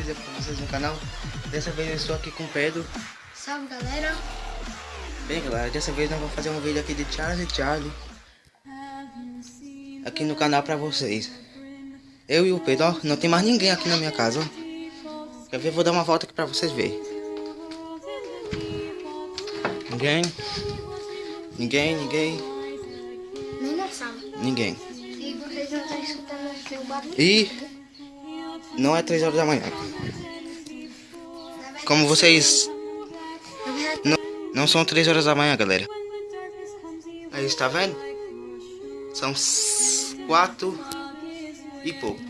vídeo pra vocês no canal. Dessa vez eu estou aqui com o Pedro. Salve galera! Bem galera, dessa vez nós vamos fazer um vídeo aqui de Charlie Charlie. Aqui no canal pra vocês. Eu e o Pedro, ó, não tem mais ninguém aqui na minha casa, ó. Quer ver? Vou dar uma volta aqui pra vocês verem. Ninguém. Ninguém, ninguém, Nem na sala. ninguém. E vocês não estão escutando aqui o barulho? E não é 3 horas da manhã. Como vocês não, não são 3 horas da manhã, galera. Aí está vendo? São 4 e pouco.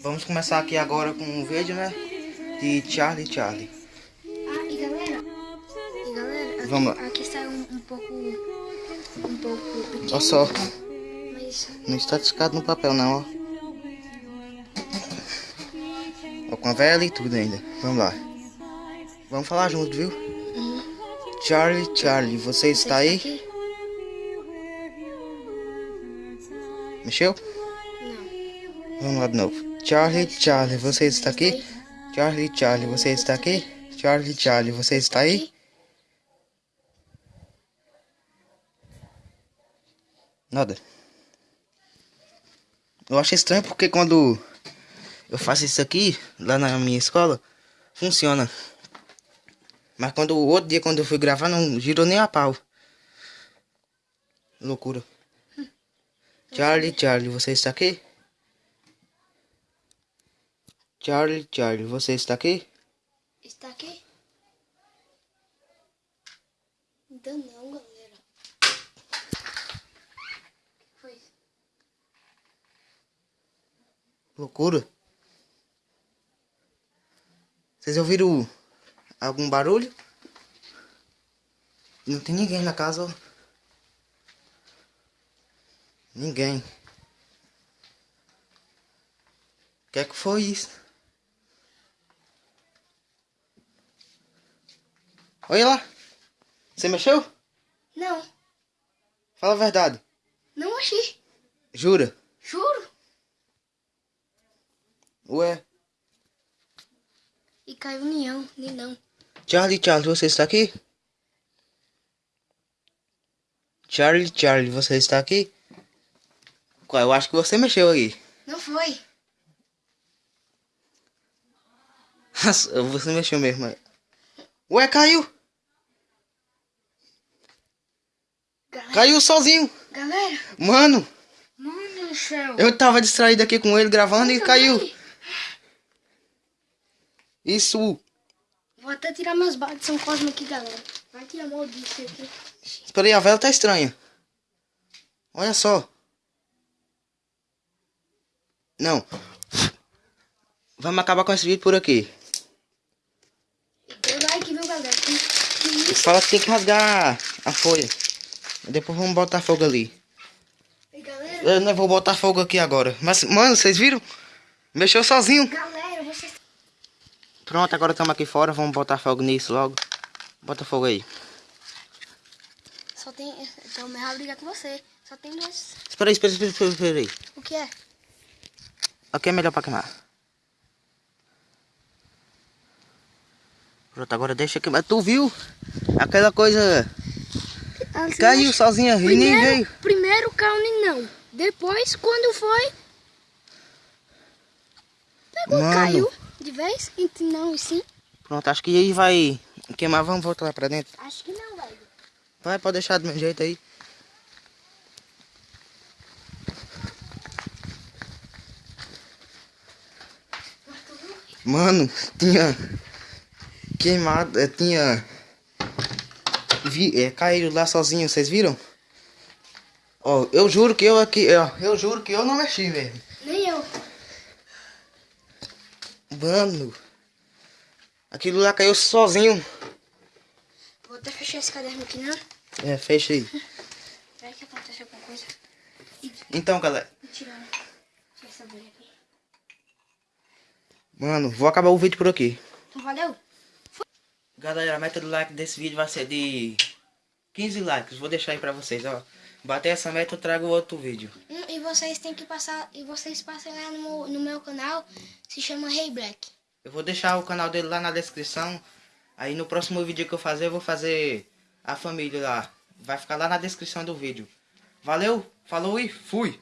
Vamos começar aqui agora com um vídeo, né? De Charlie Charlie. Ah, e galera, e galera, aqui, Vamos lá. aqui está um, um pouco, um pouco Olha só, mas não está descado no papel não, ó. Ó, com a vela e tudo ainda. Vamos lá. Vamos falar junto, viu? Charlie Charlie, você está aí? Mexeu? Não. Vamos lá de novo. Charlie, Charlie, você está aqui? Charlie, Charlie, você está aqui? Charlie, Charlie, você está aí? Nada. Eu acho estranho porque quando eu faço isso aqui, lá na minha escola, funciona. Mas quando o outro dia, quando eu fui gravar, não girou nem a pau. Loucura. Charlie, Charlie, você está aqui? Charlie, Charlie, você está aqui? Está aqui? Ainda não, galera. O que foi? Loucura. Vocês ouviram algum barulho? Não tem ninguém na casa, ó. Ninguém. O que é que foi isso? Olha lá. Você mexeu? Não, Fala a verdade. não achei. Jura? Juro. Ué. Caiu união, nem não. Charlie, Charlie, você está aqui? Charlie, Charlie, você está aqui? Qual? Eu acho que você mexeu aí. Não foi. você mexeu mesmo. Ué, caiu! Galera, Caiu sozinho! galera, Mano, mano do céu. eu tava distraído aqui com ele gravando e Eu caiu. Isso. Vou até tirar meus bates de São Cosme aqui, galera. Vai tirar mal disso aqui. Espera aí, a vela tá estranha. Olha só. Não. Vamos acabar com esse vídeo por aqui. Deu like, viu, galera? Fala que tem que rasgar a folha. Depois vamos botar fogo ali. E galera, Eu não vou botar fogo aqui agora. Mas, mano, vocês viram? Mexeu sozinho. galera. Pronto, agora estamos aqui fora. Vamos botar fogo nisso logo. Bota fogo aí. Só tem... Então, melhor brigar com você. Só tem dois... Espera aí, espera, espera, espera, espera aí. O que é? Aqui é melhor pra queimar. Pronto, agora deixa queimar. Tu viu? Aquela coisa você caiu sozinha e nem veio. primeiro caiu nem não. Depois, quando foi... Pegou, Mano. caiu. De vez? E não, e sim. Pronto, acho que aí vai queimar. Vamos voltar lá pra dentro. Acho que não, velho. Vai, pode deixar do meu jeito aí. Mano, tinha queimado, eh, tinha vi, é, caído lá sozinho, vocês viram? Ó, eu juro que eu aqui, ó, eu juro que eu não mexi, velho. Mano, aquilo lá caiu sozinho. Vou até fechar esse caderno aqui, né? É, fecha aí. Vai que acontece alguma coisa. Então, galera, mano, vou acabar o vídeo por aqui. Então, valeu. Galera, a meta do like desse vídeo vai ser de 15 likes. Vou deixar aí pra vocês, ó. Bater essa meta, eu trago outro vídeo. Hum, vocês têm que passar. E vocês passem lá no, meu- no meu canal. Se chama Hey Black. Eu vou deixar o canal dele lá na descrição. Aí no próximo vídeo que eu fazer, eu vou fazer a família lá. Vai ficar lá na descrição do vídeo. Valeu, falou e fui!